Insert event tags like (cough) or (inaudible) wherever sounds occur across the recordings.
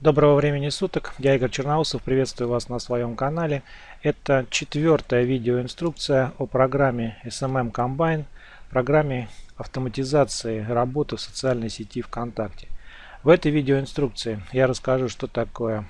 Доброго времени суток, я Игорь Черноусов, приветствую вас на своем канале. Это четвертая видеоинструкция о программе SMM Combine, программе автоматизации работы в социальной сети ВКонтакте. В этой видеоинструкции я расскажу, что такое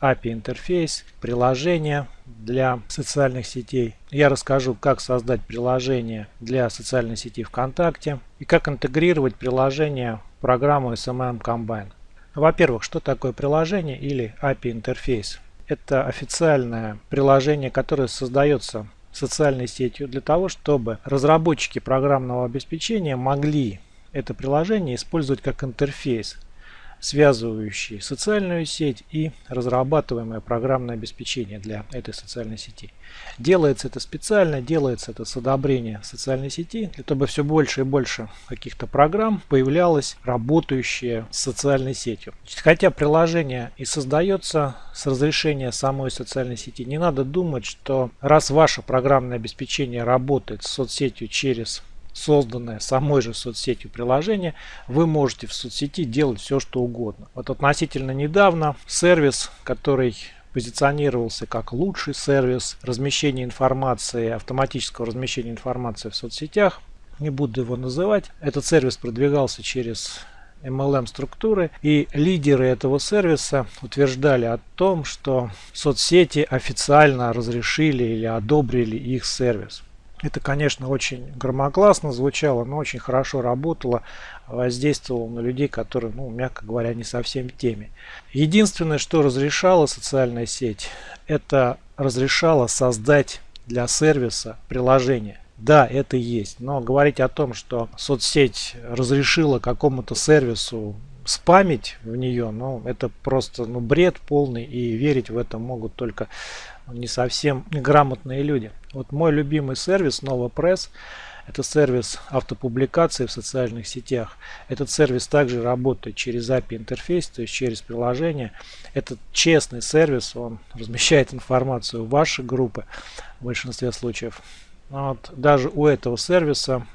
API интерфейс, приложение для социальных сетей. Я расскажу, как создать приложение для социальной сети ВКонтакте и как интегрировать приложение в программу SMM Combine. Во-первых, что такое приложение или API интерфейс? Это официальное приложение, которое создается социальной сетью для того, чтобы разработчики программного обеспечения могли это приложение использовать как интерфейс связывающие социальную сеть и разрабатываемое программное обеспечение для этой социальной сети. Делается это специально, делается это с одобрения социальной сети, чтобы все больше и больше каких-то программ появлялось, работающие с социальной сетью. Хотя приложение и создается с разрешения самой социальной сети, не надо думать, что раз ваше программное обеспечение работает с соцсетью через созданное самой же соцсетью приложение, вы можете в соцсети делать все, что угодно. Вот относительно недавно сервис, который позиционировался как лучший сервис размещения информации, автоматического размещения информации в соцсетях, не буду его называть. Этот сервис продвигался через MLM структуры и лидеры этого сервиса утверждали о том, что соцсети официально разрешили или одобрили их сервис. Это, конечно, очень громогласно звучало, но очень хорошо работало, воздействовало на людей, которые, ну, мягко говоря, не совсем в теме. Единственное, что разрешала социальная сеть, это разрешала создать для сервиса приложение. Да, это есть, но говорить о том, что соцсеть разрешила какому-то сервису спамить в нее, ну, это просто ну, бред полный, и верить в это могут только не совсем грамотные люди. Вот мой любимый сервис NovaPress это сервис автопубликации в социальных сетях. Этот сервис также работает через API интерфейс, то есть через приложение. Это честный сервис, он (laughs) размещает информацию в ваши группы в большинстве случаев. Вот, даже у этого сервиса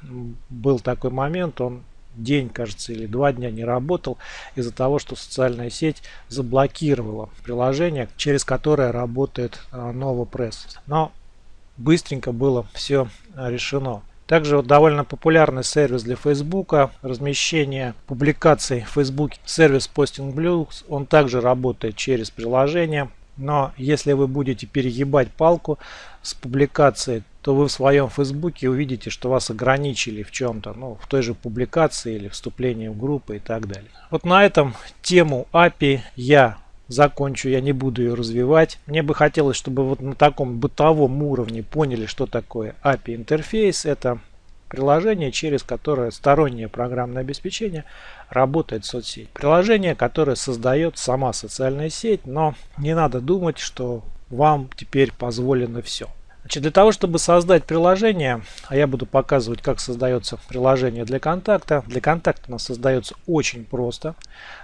был такой момент, он день, кажется, или два дня не работал из-за того, что социальная сеть заблокировала приложение, через которое работает а, NovoPress. Но быстренько было все решено. Также вот довольно популярный сервис для Facebook, размещение публикаций в Facebook, сервис Posting Blues, он также работает через приложение. Но если вы будете перегибать палку с публикацией, то вы в своем фейсбуке увидите, что вас ограничили в чем-то, ну, в той же публикации или вступлении в группы и так далее. Вот на этом тему API я закончу, я не буду ее развивать. Мне бы хотелось, чтобы вот на таком бытовом уровне поняли, что такое API интерфейс. Это приложение, через которое стороннее программное обеспечение работает соцсеть. Приложение, которое создает сама социальная сеть, но не надо думать, что вам теперь позволено все. Значит, для того, чтобы создать приложение, а я буду показывать, как создается приложение для контакта. Для контакта оно создается очень просто.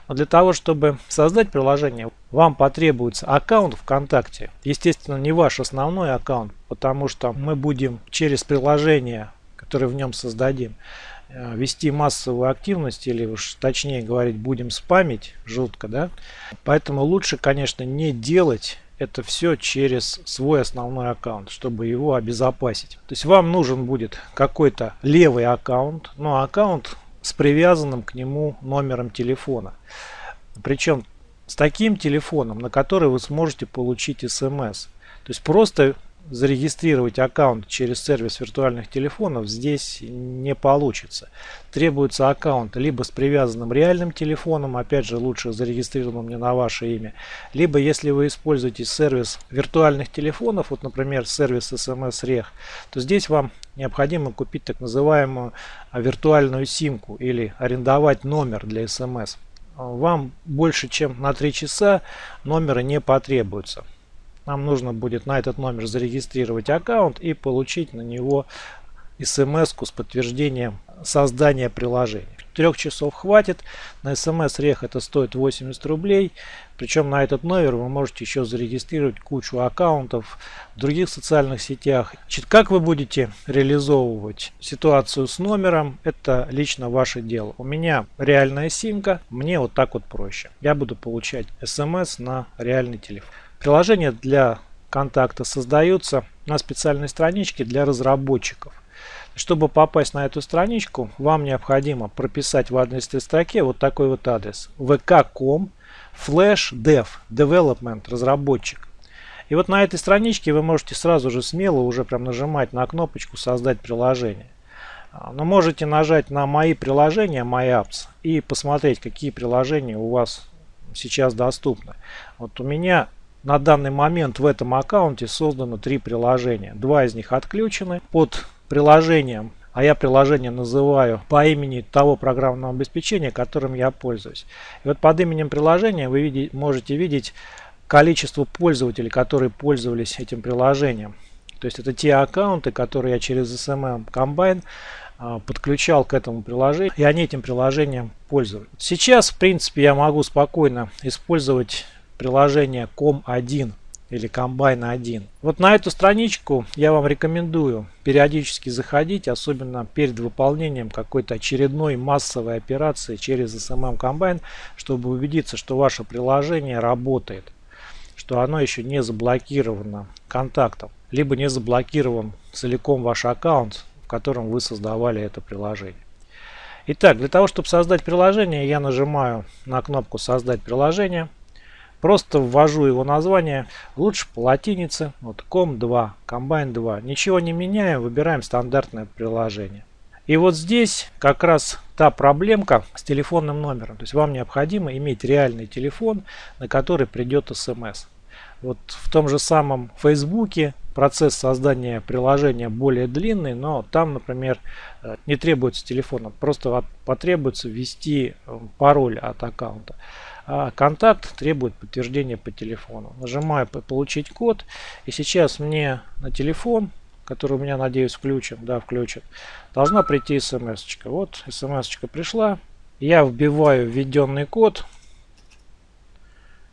Но для того, чтобы создать приложение, вам потребуется аккаунт ВКонтакте. Естественно, не ваш основной аккаунт, потому что мы будем через приложение, которое в нем создадим, э, вести массовую активность или уж точнее говорить будем спамить жутко да поэтому лучше конечно не делать это все через свой основной аккаунт, чтобы его обезопасить. То есть вам нужен будет какой-то левый аккаунт, но аккаунт с привязанным к нему номером телефона. Причем с таким телефоном, на который вы сможете получить смс. То есть просто зарегистрировать аккаунт через сервис виртуальных телефонов здесь не получится. Требуется аккаунт либо с привязанным реальным телефоном, опять же лучше зарегистрированным не на ваше имя, либо если вы используете сервис виртуальных телефонов, вот например сервис SMS Reg, то здесь вам необходимо купить так называемую виртуальную симку или арендовать номер для SMS. Вам больше чем на 3 часа номера не потребуется нам нужно будет на этот номер зарегистрировать аккаунт и получить на него смс с подтверждением создания приложения. трех часов хватит. На смс рех это стоит 80 рублей. Причем на этот номер вы можете еще зарегистрировать кучу аккаунтов в других социальных сетях. Как вы будете реализовывать ситуацию с номером, это лично ваше дело. У меня реальная симка, мне вот так вот проще. Я буду получать смс на реальный телефон. Приложение для контакта создаются на специальной страничке для разработчиков. Чтобы попасть на эту страничку, вам необходимо прописать в адресной строке вот такой вот адрес vk.com flash dev development разработчик. И вот на этой страничке вы можете сразу же смело уже прям нажимать на кнопочку создать приложение. А, но можете нажать на мои приложения, My Apps и посмотреть какие приложения у вас сейчас доступны. Вот у меня на данный момент в этом аккаунте создано три приложения. Два из них отключены. Под приложением, а я приложение называю по имени того программного обеспечения, которым я пользуюсь. И вот под именем приложения вы видите, можете видеть количество пользователей, которые пользовались этим приложением. То есть это те аккаунты, которые я через SMM Combine а, подключал к этому приложению, и они этим приложением пользуются. Сейчас, в принципе, я могу спокойно использовать приложение COM1 или Combine 1. Вот на эту страничку я вам рекомендую периодически заходить, особенно перед выполнением какой-то очередной массовой операции через SMM Combine, чтобы убедиться, что ваше приложение работает, что оно еще не заблокировано контактом, либо не заблокирован целиком ваш аккаунт, в котором вы создавали это приложение. Итак, для того, чтобы создать приложение, я нажимаю на кнопку «Создать приложение». Просто ввожу его название, лучше по латинице, вот com2, combine 2. Ничего не меняем, выбираем стандартное приложение. И вот здесь как раз та проблемка с телефонным номером. То есть вам необходимо иметь реальный телефон, на который придет смс. Вот в том же самом Фейсбуке процесс создания приложения более длинный, но там, например, э, не требуется телефона, просто потребуется ввести э, пароль от аккаунта контакт требует подтверждения по телефону. Нажимаю «Получить код». И сейчас мне на телефон, который у меня, надеюсь, включен, да, включен, должна прийти смс -очка. Вот смс пришла. Я вбиваю введенный код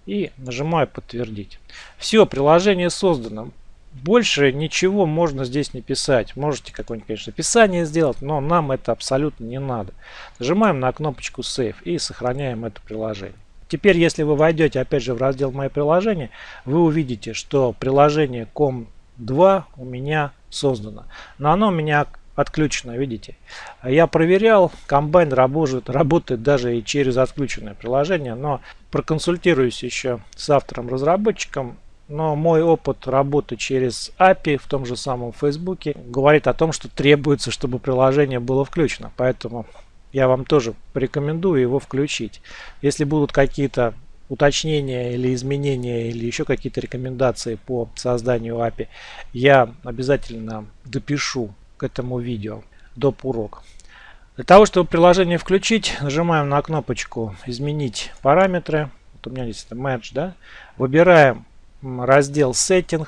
и нажимаю «Подтвердить». Все, приложение создано. Больше ничего можно здесь не писать. Можете какое-нибудь, конечно, описание сделать, но нам это абсолютно не надо. Нажимаем на кнопочку Save и сохраняем это приложение. Теперь, если вы войдете опять же в раздел «Мои приложения», вы увидите, что приложение COM2 у меня создано. Но оно у меня отключено, видите. Я проверял, комбайн работает, работает даже и через отключенное приложение, но проконсультируюсь еще с автором-разработчиком, но мой опыт работы через API в том же самом Фейсбуке говорит о том, что требуется, чтобы приложение было включено. Поэтому я вам тоже порекомендую его включить. Если будут какие-то уточнения или изменения или еще какие-то рекомендации по созданию API, я обязательно допишу к этому видео доп. урок. Для того, чтобы приложение включить, нажимаем на кнопочку «Изменить параметры». Вот у меня здесь это Match, да? Выбираем раздел Setting,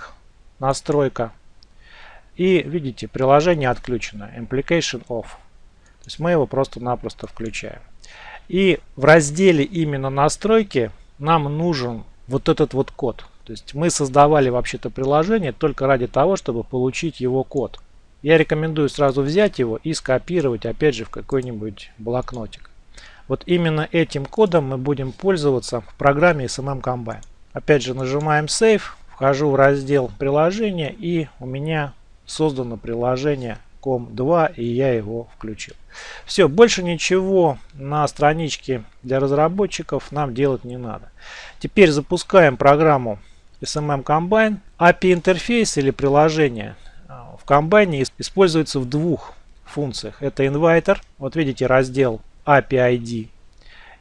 настройка. И видите, приложение отключено. Implication Off. То есть мы его просто-напросто включаем. И в разделе именно настройки нам нужен вот этот вот код. То есть мы создавали вообще-то приложение только ради того, чтобы получить его код. Я рекомендую сразу взять его и скопировать опять же в какой-нибудь блокнотик. Вот именно этим кодом мы будем пользоваться в программе SMM Combine. Опять же нажимаем Save, вхожу в раздел приложения и у меня создано приложение COM2 и я его включил. Все, больше ничего на страничке для разработчиков нам делать не надо. Теперь запускаем программу SMM Combine. API интерфейс или приложение а, в Combine используется в двух функциях. Это инвайтер, вот видите раздел API ID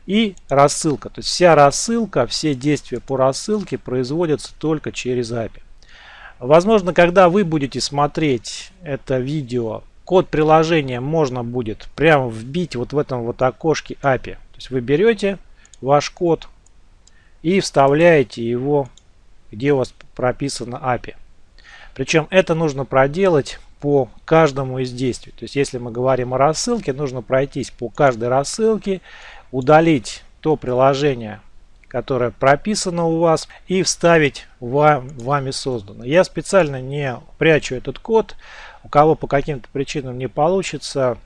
и рассылка. То есть вся рассылка, все действия по рассылке производятся только через API. Возможно, когда вы будете смотреть это видео, код приложения можно будет прямо вбить вот в этом вот окошке API. То есть вы берете ваш код и вставляете его, где у вас прописано API. Причем это нужно проделать по каждому из действий. То есть если мы говорим о рассылке, нужно пройтись по каждой рассылке, удалить то приложение, которое прописано у вас, и вставить вам, вами создано. Я специально не прячу этот код. У кого по каким-то причинам не получится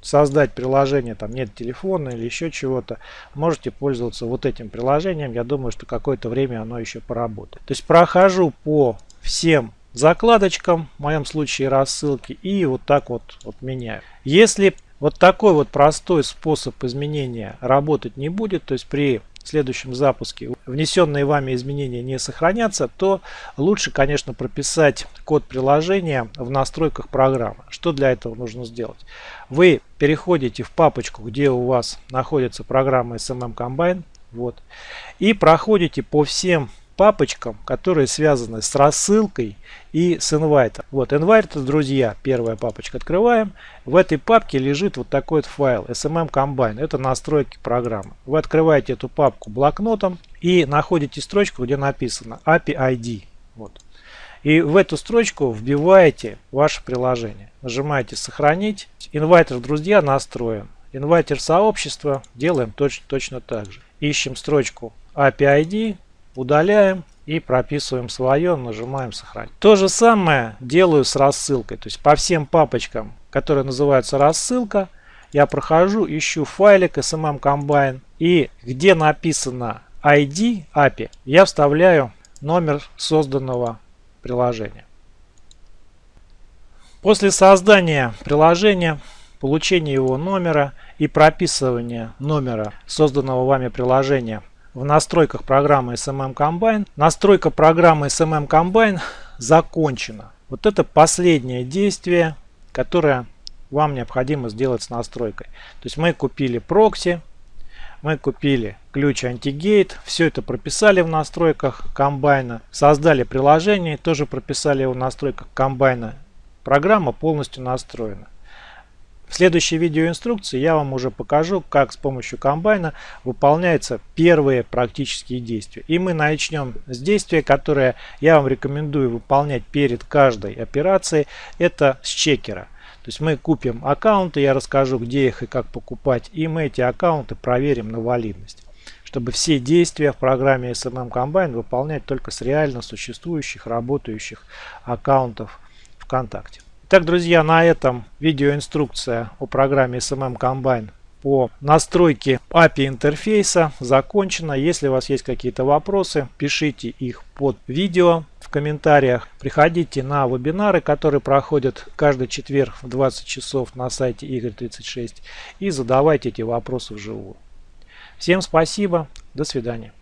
создать приложение, там нет телефона или еще чего-то, можете пользоваться вот этим приложением. Я думаю, что какое-то время оно еще поработает. То есть прохожу по всем закладочкам, в моем случае рассылки, и вот так вот, вот меняю. Если вот такой вот простой способ изменения работать не будет, то есть при следующем запуске внесенные вами изменения не сохранятся, то лучше, конечно, прописать код приложения в настройках программы. Что для этого нужно сделать? Вы переходите в папочку, где у вас находится программа SMM Combine, вот, и проходите по всем папочкам, которые связаны с рассылкой и с инвайтом. Вот, инвайт, друзья, первая папочка открываем. В этой папке лежит вот такой вот файл, SMM Combine, это настройки программы. Вы открываете эту папку блокнотом и находите строчку, где написано API ID. Вот. И в эту строчку вбиваете ваше приложение. Нажимаете «Сохранить». Инвайтер, друзья, настроен. Инвайтер сообщества делаем точно, точно так же. Ищем строчку API ID, удаляем и прописываем свое, нажимаем сохранить. То же самое делаю с рассылкой. То есть по всем папочкам, которые называются рассылка, я прохожу, ищу файлик SMM Combine и где написано ID API, я вставляю номер созданного приложения. После создания приложения, получения его номера и прописывания номера созданного вами приложения в настройках программы SMM Combine. Настройка программы SMM Combine закончена. Вот это последнее действие, которое вам необходимо сделать с настройкой. То есть мы купили прокси, мы купили ключ антигейт, все это прописали в настройках комбайна, создали приложение, тоже прописали его в настройках комбайна. Программа полностью настроена. В следующей видеоинструкции я вам уже покажу, как с помощью комбайна выполняются первые практические действия. И мы начнем с действия, которое я вам рекомендую выполнять перед каждой операцией. Это с чекера. То есть мы купим аккаунты, я расскажу, где их и как покупать. И мы эти аккаунты проверим на валидность. Чтобы все действия в программе SMM Combine выполнять только с реально существующих, работающих аккаунтов ВКонтакте. Так, друзья, на этом видеоинструкция о программе SMM Combine по настройке API интерфейса закончена. Если у вас есть какие-то вопросы, пишите их под видео в комментариях. Приходите на вебинары, которые проходят каждый четверг в 20 часов на сайте Игорь36 и задавайте эти вопросы вживую. Всем спасибо, до свидания.